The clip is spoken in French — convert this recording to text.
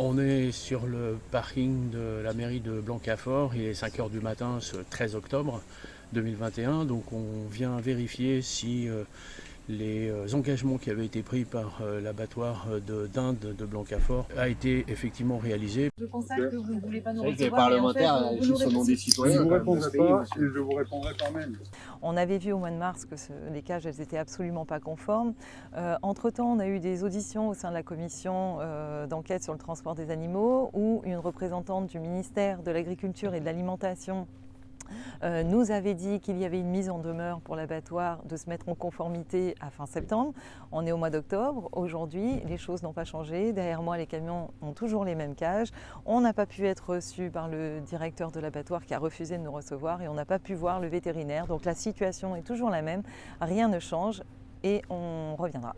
On est sur le parking de la mairie de Blancafort, il est 5h du matin ce 13 octobre 2021, donc on vient vérifier si euh, les euh, engagements qui avaient été pris par euh, l'abattoir d'Inde de Blancafort a été effectivement réalisé. Je constate que vous ne voulez pas nous les recevoir. en fait, au nom des citoyens. Je vous répondrai de pas et je vous répondrai quand même. On avait vu au mois de mars que ce- les cages elles étaient absolument pas conformes. Euh, Entre-temps, on a eu des auditions au sein de la commission euh, d'enquête sur le transport des animaux où une représentante du ministère de l'Agriculture et de l'Alimentation euh, nous avait dit qu'il y avait une mise en demeure pour l'abattoir de se mettre en conformité à fin septembre. On est au mois d'octobre. Aujourd'hui, les choses n'ont pas changé. Derrière moi, les camions ont toujours les mêmes cages. On n'a pas pu être reçu par le directeur de l'abattoir qui a refusé de nous recevoir et on n'a pas pu voir le vétérinaire. Donc la situation est toujours la même. Rien ne change et on reviendra.